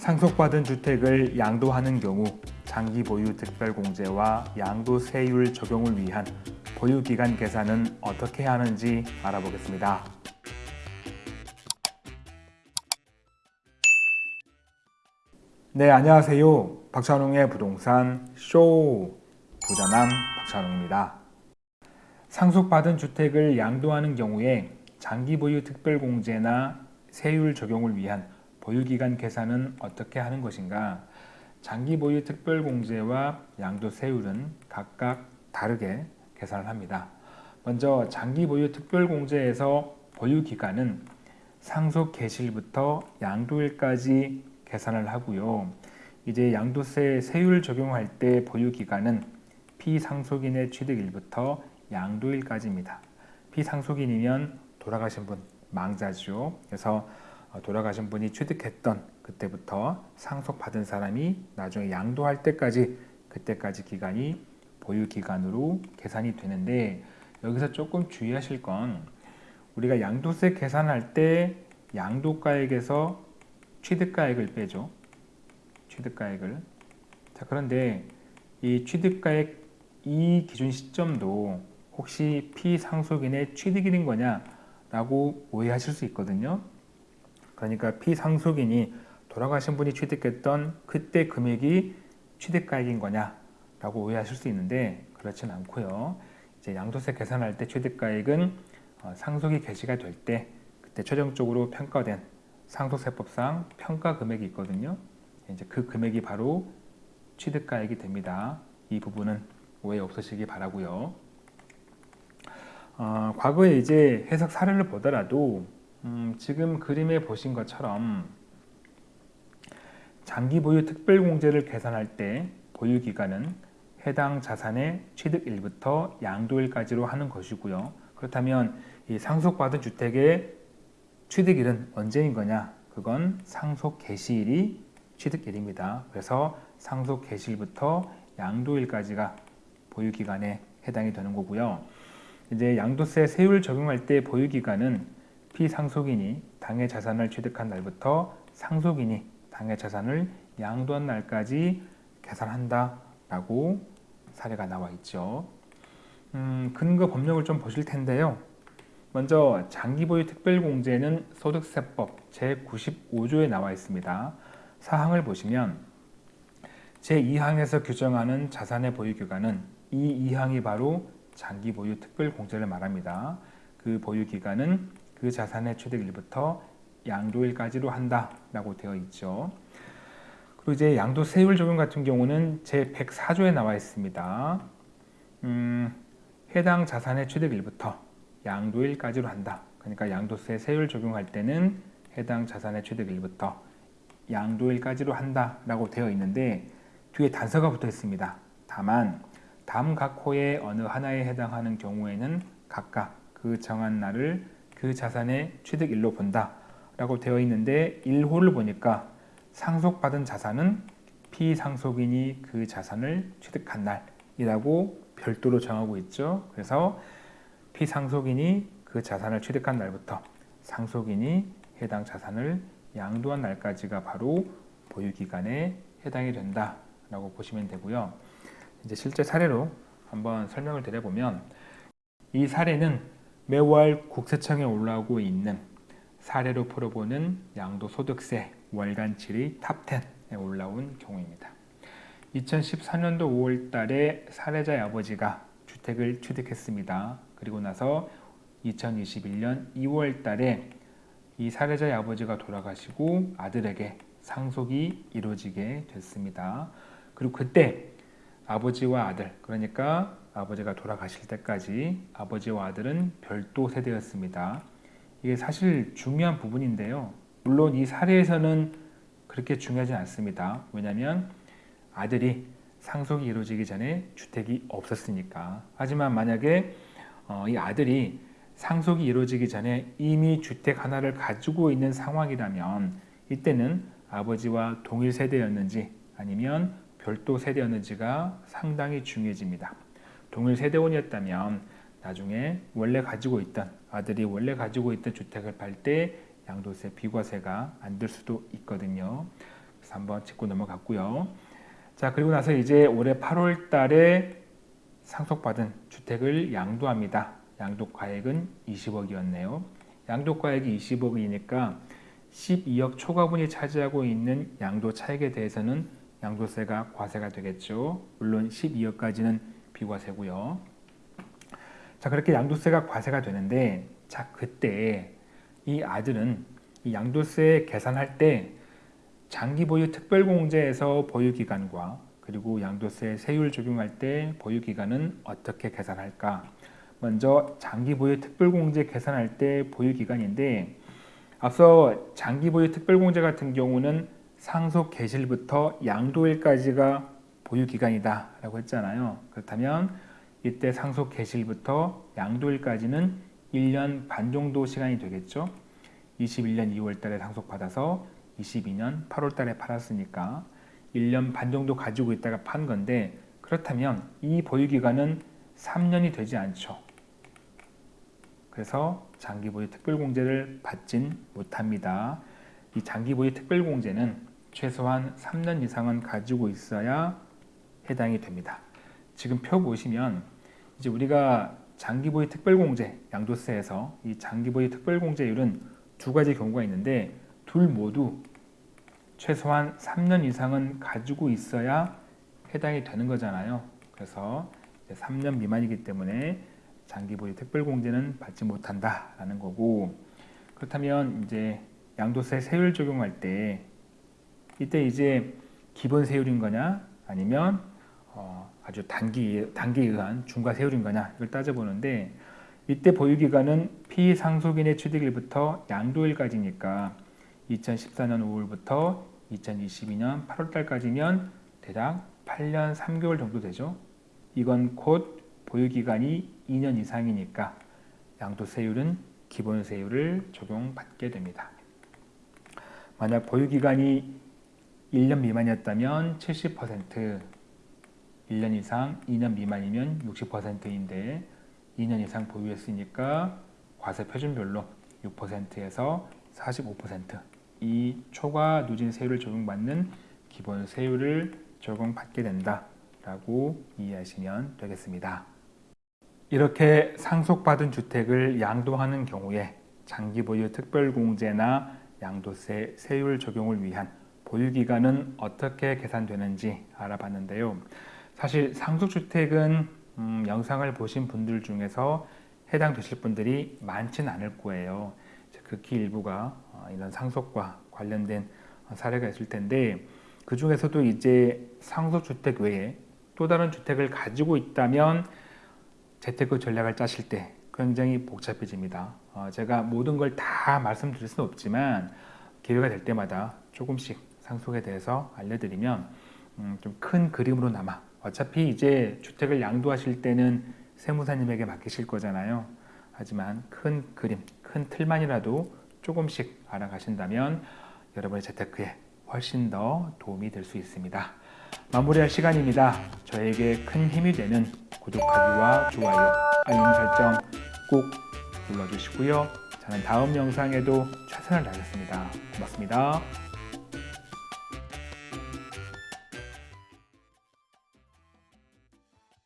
상속받은 주택을 양도하는 경우 장기 보유 특별공제와 양도세율 적용을 위한 보유기간 계산은 어떻게 하는지 알아보겠습니다. 네, 안녕하세요. 박찬웅의 부동산 쇼 부자남 박찬웅입니다. 상속받은 주택을 양도하는 경우에 장기 보유 특별공제나 세율 적용을 위한 보유기간 계산은 어떻게 하는 것인가? 장기 보유 특별공제와 양도세율은 각각 다르게 계산을 합니다. 먼저 장기 보유 특별공제에서 보유기간은 상속 개시일부터 양도일까지 계산을 하고요. 이제 양도세 세율 적용할 때 보유기간은 피상속인의 취득일부터 양도일까지입니다. 피상속인이면 돌아가신 분, 망자죠. 그래서 어, 돌아가신 분이 취득했던 그때부터 상속받은 사람이 나중에 양도할 때까지 그때까지 기간이 보유 기간으로 계산이 되는데 여기서 조금 주의하실 건 우리가 양도세 계산할 때 양도가액에서 취득가액을 빼죠. 취득가액을. 자, 그런데 이 취득가액 이 기준 시점도 혹시 피상속인의 취득일인 거냐 라고 오해하실 수 있거든요. 그러니까 피상속인이 돌아가신 분이 취득했던 그때 금액이 취득가액인 거냐라고 오해하실 수 있는데 그렇진 않고요. 이제 양도세 계산할 때 취득가액은 어, 상속이 개시가 될 때 그때 최종적으로 평가된 상속세법상 평가 금액이 있거든요. 이제 그 금액이 바로 취득가액이 됩니다. 이 부분은 오해 없으시기 바라고요. 어, 과거에 이제 해석 사례를 보더라도 음, 지금 그림에 보신 것처럼 장기 보유 특별공제를 계산할 때 보유기간은 해당 자산의 취득일부터 양도일까지로 하는 것이고요. 그렇다면 이 상속받은 주택의 취득일은 언제인 거냐? 그건 상속 개시일이 취득일입니다. 그래서 상속 개시일부터 양도일까지가 보유기간에 해당이 되는 거고요. 이제 양도세 세율 적용할 때 보유기간은 피상속인이 당해 자산을 취득한 날부터 상속인이 당해 자산을 양도한 날까지 계산한다 라고 사례가 나와 있죠. 음, 근거 법령을 좀 보실 텐데요. 먼저 장기보유 특별공제는 소득세법 제95조에 나와 있습니다. 사항을 보시면 제2항에서 규정하는 자산의 보유기간은 이 2항이 바로 장기보유 특별공제를 말합니다. 그 보유기간은 그 자산의 취득일부터 양도일까지로 한다라고 되어 있죠. 그리고 이제 양도세율 적용 같은 경우는 제104조에 나와 있습니다. 음, 해당 자산의 취득일부터 양도일까지로 한다. 그러니까 양도세 세율 적용할 때는 해당 자산의 취득일부터 양도일까지로 한다라고 되어 있는데 뒤에 단서가 붙어 있습니다. 다만 다음 각 호의 어느 하나에 해당하는 경우에는 각각 그 정한 날을 그 자산의 취득일로 본다 라고 되어 있는데 1호를 보니까 상속받은 자산은 피상속인이 그 자산을 취득한 날이라고 별도로 정하고 있죠. 그래서 피상속인이 그 자산을 취득한 날부터 상속인이 해당 자산을 양도한 날까지가 바로 보유기간에 해당이 된다라고 보시면 되고요. 이제 실제 사례로 한번 설명을 드려보면 이 사례는 매월 국세청에 올라오고 있는 사례로 풀어보는 양도소득세 월간 질의 top 10에 올라온 경우입니다. 2014년도 5월 달에 사례자의 아버지가 주택을 취득했습니다. 그리고 나서 2021년 2월 달에 이 사례자의 아버지가 돌아가시고 아들에게 상속이 이루어지게 됐습니다. 그리고 그때 아버지와 아들, 그러니까 아버지가 돌아가실 때까지 아버지와 아들은 별도 세대였습니다. 이게 사실 중요한 부분인데요. 물론 이 사례에서는 그렇게 중요하지 않습니다. 왜냐하면 아들이 상속이 이루어지기 전에 주택이 없었으니까. 하지만 만약에 어, 이 아들이 상속이 이루어지기 전에 이미 주택 하나를 가지고 있는 상황이라면 이때는 아버지와 동일 세대였는지 아니면 별도 세대였는지가 상당히 중요해집니다. 동일 세대원이었다면 나중에 원래 가지고 있던 아들이 원래 가지고 있던 주택을 팔 때 양도세 비과세가 안 될 수도 있거든요. 그래서 한번 짚고 넘어갔고요. 자 그리고 나서 이제 올해 8월 달에 상속받은 주택을 양도합니다. 양도가액은 20억이었네요. 양도가액이 20억이니까 12억 초과분이 차지하고 있는 양도 차익에 대해서는 양도세가 과세가 되겠죠. 물론 12억까지는 비과세고요. 자 그렇게 양도세가 과세가 되는데 자 그때 이 아들은 이 양도세 계산할 때 장기 보유 특별공제에서 보유 기간과 그리고 양도세 세율 적용할 때 보유 기간은 어떻게 계산할까? 먼저 장기 보유 특별공제 계산할 때 보유 기간인데 앞서 장기 보유 특별공제 같은 경우는 상속 개시일부터 양도일까지가 보유 기간이다 라고 했잖아요. 그렇다면 이때 상속 개시일부터 양도일까지는 1년 반 정도 시간이 되겠죠. 21년 2월 달에 상속받아서 22년 8월 달에 팔았으니까 1년 반 정도 가지고 있다가 판 건데 그렇다면 이 보유 기간은 3년이 되지 않죠. 그래서 장기 보유 특별공제를 받진 못합니다. 이 장기 보유 특별공제는 최소한 3년 이상은 가지고 있어야 해당이 됩니다. 지금 표 보시면 이제 우리가 장기 보유 특별공제 양도세에서 이 장기 보유 특별공제율은 두 가지 경우가 있는데 둘 모두 최소한 3년 이상은 가지고 있어야 해당이 되는 거잖아요. 그래서 3년 미만이기 때문에 장기 보유 특별공제는 받지 못한다라는 거고 그렇다면 이제 양도세 세율 적용할 때 이때 이제 기본 세율인 거냐 아니면 어 아주 단기 단기에 의한 중과 세율인 거냐 이걸 따져보는데 이때 보유 기간은 피상속인의 취득일부터 양도일까지니까 2014년 5월부터 2022년 8월 달까지면 대략 8년 3개월 정도 되죠. 이건 곧 보유 기간이 2년 이상이니까 양도세율은 기본세율을 적용받게 됩니다. 만약 보유 기간이 1년 미만이었다면 70%, 1년 이상 2년 미만이면 60%인데 2년 이상 보유했으니까 과세 표준별로 6%에서 45%이 초과 누진 세율을 적용받는 기본 세율을 적용받게 된다 라고 이해하시면 되겠습니다. 이렇게 상속받은 주택을 양도하는 경우에 장기 보유 특별공제나 양도세 세율 적용을 위한 보유기간은 어떻게 계산되는지 알아봤는데요. 사실 상속주택은 음, 영상을 보신 분들 중에서 해당되실 분들이 많지는 않을 거예요. 극히 일부가 어, 이런 상속과 관련된 사례가 있을 텐데 그 중에서도 이제 상속주택 외에 또 다른 주택을 가지고 있다면 재테크 전략을 짜실 때 굉장히 복잡해집니다. 어, 제가 모든 걸 다 말씀드릴 수는 없지만 기회가 될 때마다 조금씩 상속에 대해서 알려드리면 음, 좀큰 그림으로 남아 어차피 이제 주택을 양도하실 때는 세무사님에게 맡기실 거잖아요. 하지만 큰 그림, 큰 틀만이라도 조금씩 알아가신다면 여러분의 재테크에 훨씬 더 도움이 될 수 있습니다. 마무리할 시간입니다. 저에게 큰 힘이 되는 구독하기와 좋아요, 알림 설정 꼭 눌러주시고요. 저는 다음 영상에도 최선을 다하겠습니다. 고맙습니다.